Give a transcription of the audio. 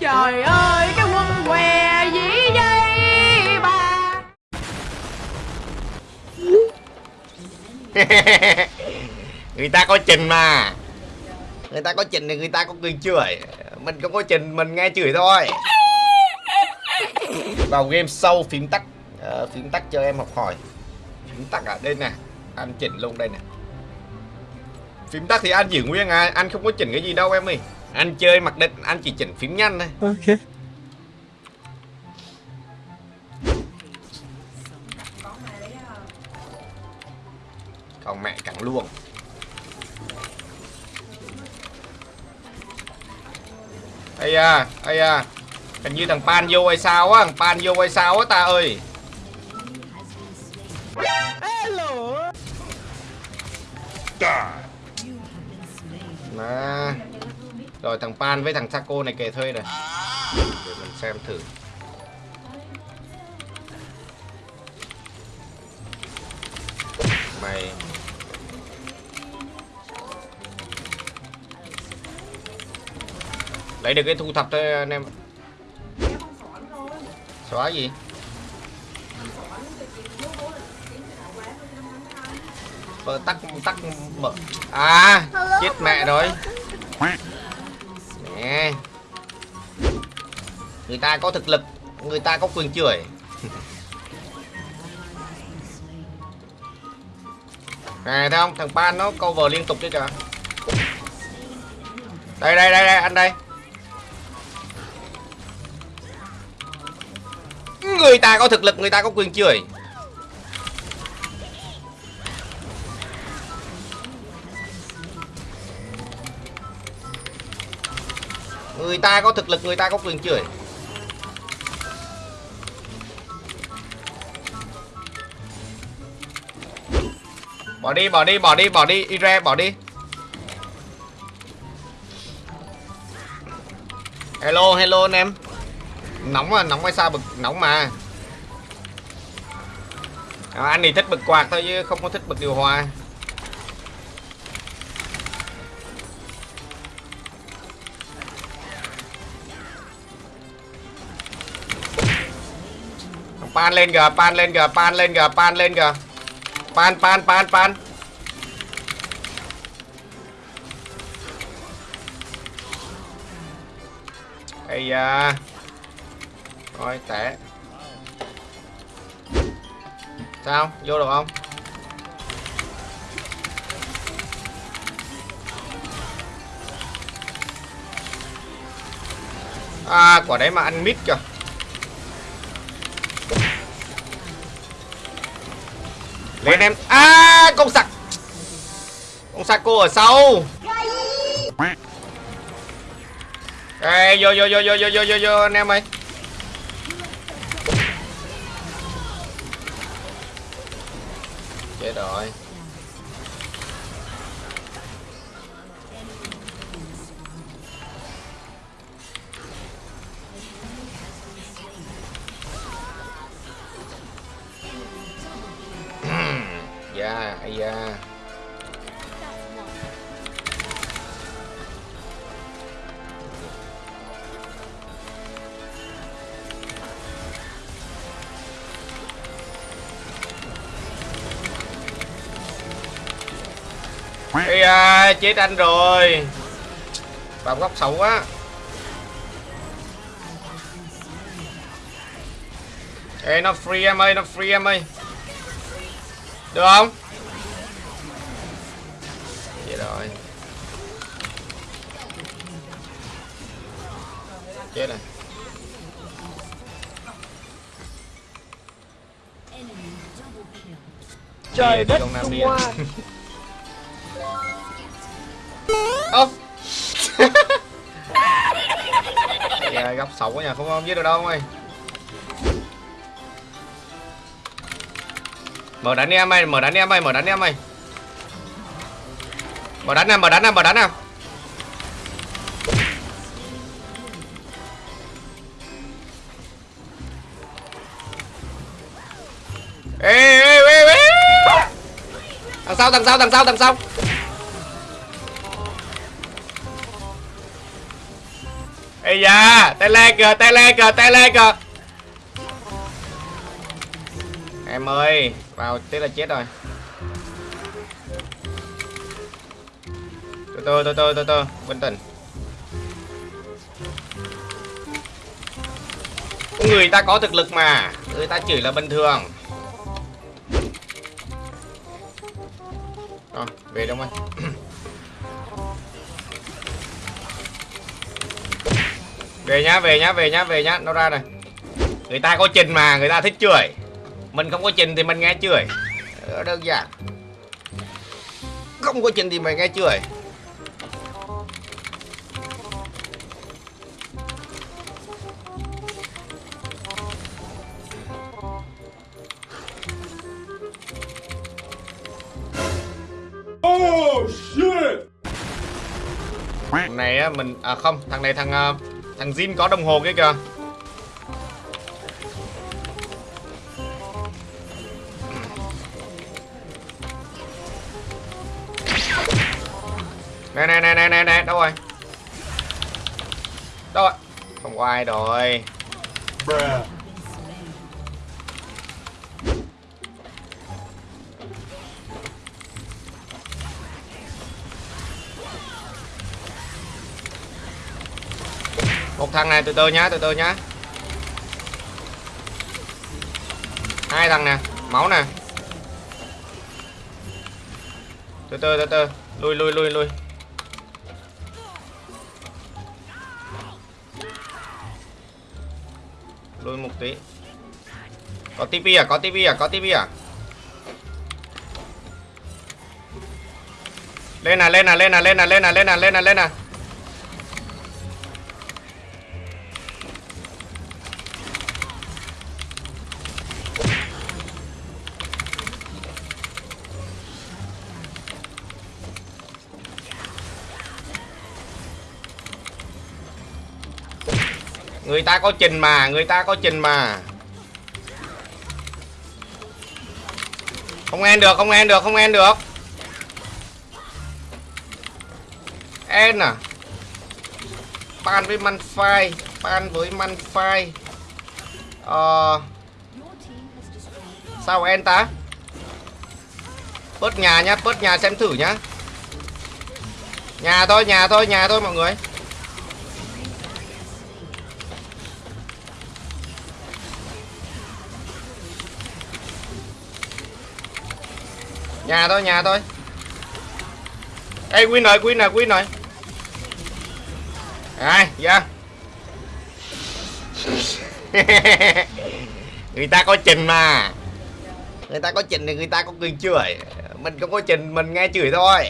Trời ơi cái quân què dĩ dây bà người ta có trình mà. Người ta có trình thì người ta có quyền chửi. Mình không có trình mình nghe chửi thôi. Vào game sâu phím tắt. Ờ, phím tắt cho em học hỏi. Phím tắt ở đây nè. Anh chỉnh luôn đây nè phím tắt thì anh giữ nguyên à anh không có chỉnh cái gì đâu em ơi. Anh chơi mặc định anh chỉ chỉnh phím nhanh thôi. Ok. còn mẹ cẳng luôn ây da ây da. Hình như thằng pan vô hay sao á thằng pan vô hay sao á ta ơi à. Rồi thằng Pan với thằng Saco này kề thuê này, Để mình xem thử. Mày. Lấy được cái thu thập thôi anh em. Xóa gì? Ờ, tắt tắt mở. À chết mẹ rồi. Nè. Người ta có thực lực người ta có quyền chửi. Nè thấy không? Thằng pan nó cover liên tục đấy kìa. Đây đây đây đây anh đây. Người ta có thực lực người ta có quyền chửi Người ta có thực lực, người ta có quyền chửi. Bỏ đi, bỏ đi, bỏ đi, bỏ đi, Ire, bỏ đi. Hello, hello anh em. Nóng mà, nóng hay sao bực, nóng mà. À, Anh thì thích bực quạt thôi chứ không có thích bực điều hòa. Pan lên kìa, pan lên kìa, pan lên kìa, pan lên kìa. Pan pan pan pan. Ây da. Rồi tệ. sao? Vô được không? À quả đấy mà ăn mít kìa. Lên em. À con sặc. Con sặc cô ở sau. Ê, vô vô vô vô vô vô vô vô anh em ơi. Chết rồi. Da ai da. Ai da, chết anh rồi. Vào góc xấu quá. Ê nó free em ơi, nó free em ơi được không? Vậy rồi Chết rồi Trời đất Nam Trung Điền. Hoa. Dạ, góc xấu quá nhà không không giết được đâu ông ơi mở đánh đi em mày, mở đánh đi em mày, mở đánh đi em mày. Mở đánh nào, mở đánh nào, mở đánh nào. Ê ê ê ê đằng sau đằng sau đằng sau đằng sau. Ê da, tay le kìa, tay le kìa, tay le kìa em ơi, vào tí là chết rồi. Từ từ từ từ từ từ bình tĩnh người ta có thực lực mà, người ta chửi là bình thường. Rồi, về đâu anh về nhá về nhá về nhá về nhá, nó ra này. Người ta có trình mà, người ta thích chửi mình không có trình thì mình nghe chửi Ờ, đơn giản. Không có trình thì mình nghe chửi Oh shit! thằng này á mình à không thằng này thằng ờ, thằng Jin có đồng hồ kia kìa nè nè nè nè nè nè, đâu rồi? Đâu rồi không có ai rồi. Một thằng này từ từ nhá, từ từ nhá. Hai thằng nè, máu nè. Từ từ từ từ. Lui lui lui lui. Lui một tí. Có tivi à có tivi à có tivi à. Lên à lên à lên à lên à lên à lên à lên à lên à. Người ta có trình mà, người ta có trình mà. Không en được, không en được, không en được. En à. Ban với man phai, ban với man phai. Ờ Sao en ta? Bớt nhà nhá, bớt nhà xem thử nhá. Nhà thôi, nhà thôi, nhà thôi mọi người. Nhà thôi, nhà thôi. Ê, Win rồi, Win rồi, Win rồi. Ai, dạ. người ta có trình mà. Người ta có trình thì người ta có cười chửi. Mình không có trình, mình nghe chửi thôi.